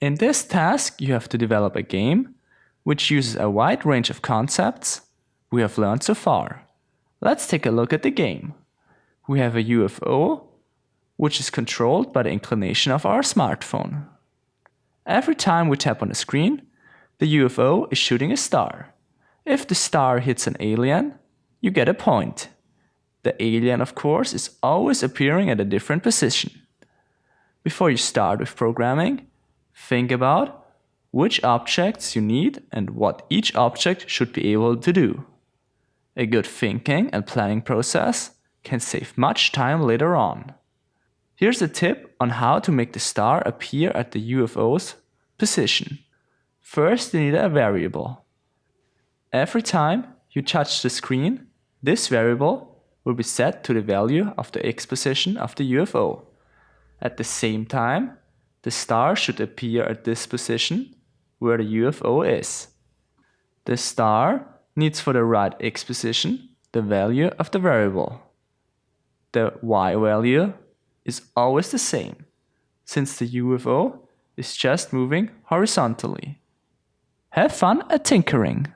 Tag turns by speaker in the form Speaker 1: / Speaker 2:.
Speaker 1: In this task, you have to develop a game which uses a wide range of concepts we have learned so far. Let's take a look at the game. We have a UFO, which is controlled by the inclination of our smartphone. Every time we tap on the screen, the UFO is shooting a star. If the star hits an alien, you get a point. The alien, of course, is always appearing at a different position. Before you start with programming, think about which objects you need and what each object should be able to do. A good thinking and planning process can save much time later on. Here's a tip on how to make the star appear at the UFO's position. First you need a variable. Every time you touch the screen, this variable will be set to the value of the x position of the UFO. At the same time, the star should appear at this position where the UFO is. The star needs for the right x position the value of the variable. The y value is always the same, since the UFO is just moving horizontally. Have fun at tinkering!